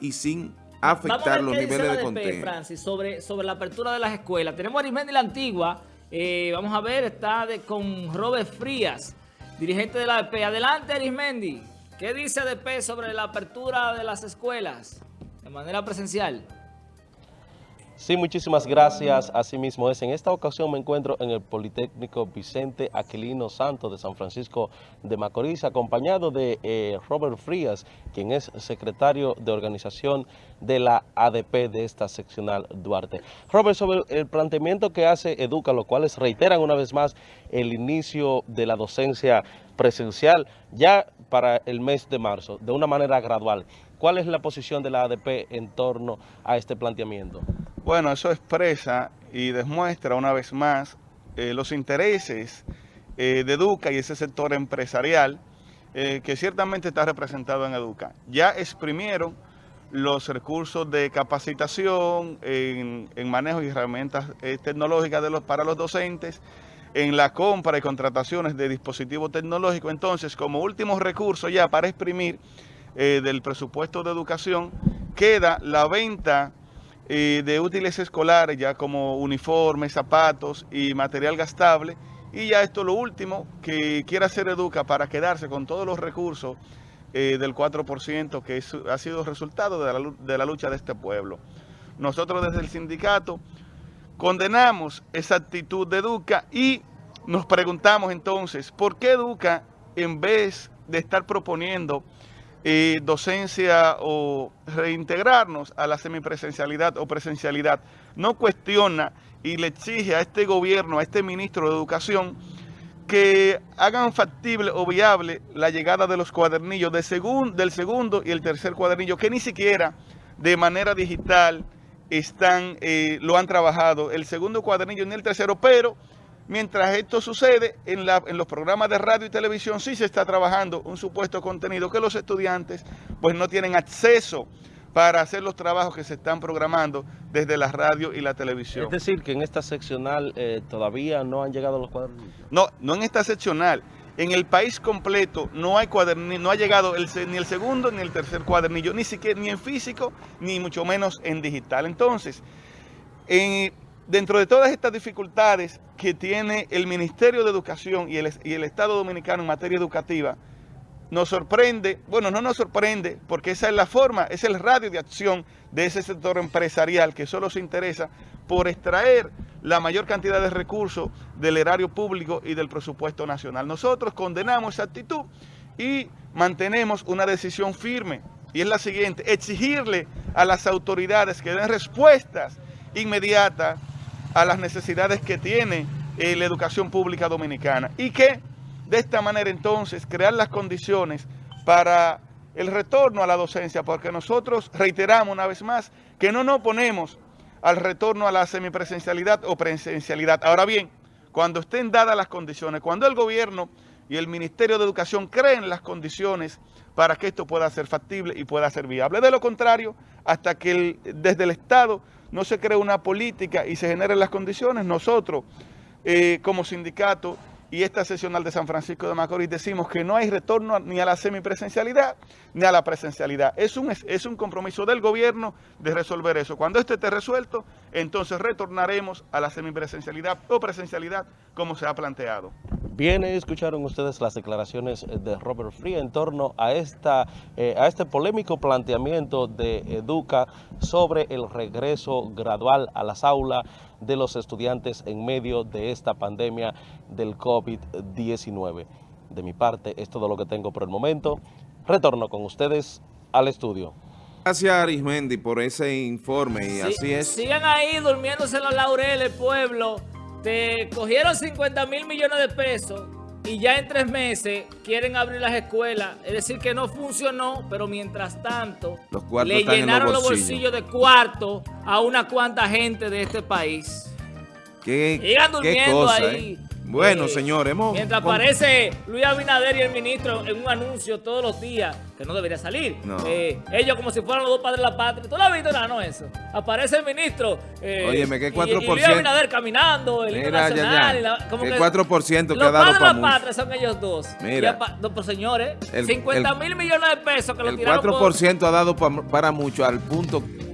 y sin afectar los niveles de contenido. Francis, sobre, sobre la apertura de las escuelas. Tenemos a Arismendi la Antigua, eh, vamos a ver, está con Robert Frías, dirigente de la ADP. Adelante Arismendi, ¿qué dice ADP sobre la apertura de las escuelas de manera presencial? Sí, muchísimas gracias. Asimismo es. En esta ocasión me encuentro en el Politécnico Vicente Aquilino Santos de San Francisco de Macorís, acompañado de eh, Robert Frías, quien es secretario de organización de la ADP de esta seccional Duarte. Robert, sobre el planteamiento que hace Educa, los cuales reiteran una vez más el inicio de la docencia presencial ya para el mes de marzo, de una manera gradual. ¿Cuál es la posición de la ADP en torno a este planteamiento? Bueno, eso expresa y demuestra una vez más eh, los intereses eh, de Educa y ese sector empresarial eh, que ciertamente está representado en Educa. Ya exprimieron los recursos de capacitación en, manejo y herramientas tecnológicas para los docentes, en la compra y contrataciones de dispositivos tecnológicos. Entonces, como último recurso ya para exprimir del presupuesto de educación, queda la venta de útiles escolares, ya como uniformes, zapatos y material gastable. Y ya esto lo último que quiere hacer Educa para quedarse con todos los recursos eh, del 4% que ha sido resultado de la, de la lucha de este pueblo. Nosotros desde el sindicato condenamos esa actitud de Educa y nos preguntamos entonces, ¿por qué Educa en vez de estar proponiendo eh, docencia o reintegrarnos a la semipresencialidad o presencialidad, no cuestiona y le exige a este gobierno, a este ministro de Educación, que hagan factible o viable la llegada de los cuadernillos de del segundo y el tercer cuadernillo, que ni siquiera de manera digital están, eh, lo han trabajado, el segundo cuadernillo ni el tercero, pero Mientras esto sucede, en, los programas de radio y televisión sí se está trabajando un supuesto contenido que los estudiantes pues no tienen acceso para hacer los trabajos que se están programando desde la radio y la televisión. Es decir, que en esta seccional eh, todavía no han llegado los cuadernillos. No, no en esta seccional. En el país completo no hay cuadernillo, no ha llegado ni el segundo ni el tercer cuadernillo, ni siquiera ni en físico, ni mucho menos en digital. Entonces, en, dentro de todas estas dificultades que tiene el Ministerio de Educación y el, Estado Dominicano en materia educativa, nos sorprende, bueno, no nos sorprende, porque esa es la forma, es el radio de acción de ese sector empresarial que solo se interesa por extraer la mayor cantidad de recursos del erario público y del presupuesto nacional. Nosotros condenamos esa actitud y mantenemos una decisión firme, y es la siguiente, exigirle a las autoridades que den respuestas inmediatas a las necesidades que tiene eh, la educación pública dominicana y que de esta manera entonces crear las condiciones para el retorno a la docencia, porque nosotros reiteramos una vez más que no nos oponemos al retorno a la semipresencialidad o presencialidad. Ahora bien, cuando estén dadas las condiciones, cuando el gobierno y el Ministerio de Educación creen las condiciones para que esto pueda ser factible y pueda ser viable. De lo contrario, hasta que desde el Estado no se cree una política y se generen las condiciones, nosotros eh, como sindicato y esta sesional de San Francisco de Macorís decimos que no hay retorno ni a la semipresencialidad ni a la presencialidad. Es un, es un compromiso del gobierno de resolver eso. Cuando esto esté resuelto, entonces retornaremos a la semipresencialidad o presencialidad como se ha planteado. Bien, escucharon ustedes las declaraciones de Robert Free en torno a, esta, eh, a este polémico planteamiento de Educa sobre el regreso gradual a las aulas de los estudiantes en medio de esta pandemia del COVID-19. De mi parte, es todo lo que tengo por el momento. Retorno con ustedes al estudio. Gracias Arismendi por ese informe y así es. Sigan ahí durmiéndose los laureles, pueblo. Te cogieron 50 mil millones de pesos y ya en tres meses quieren abrir las escuelas. Es decir, que no funcionó, pero mientras tanto le llenaron los bolsillos. de cuarto a una cuanta gente de este país. Qué, Sigan durmiendo ahí. ¿eh? Bueno, Eh, señores, hemos... Mientras aparece Luis Abinader y el ministro en un anuncio todos los días, que no debería salir. No. Eh, ellos como si fueran los dos padres de la patria. ¿Tú lo has visto? nada, no, eso. Aparece el ministro. eh, Óyeme, ¿qué y- Y, Luis 4%? Abinader caminando, el himno Mira, ya, nacional. ya. y la- como ¿Qué que 4% que los ha dado padres de la patria son ellos dos. Mira. No, pero señores, El- 50 el- mil millones de pesos que lo El tiraron por- 4% ha dado pa- para mucho al punto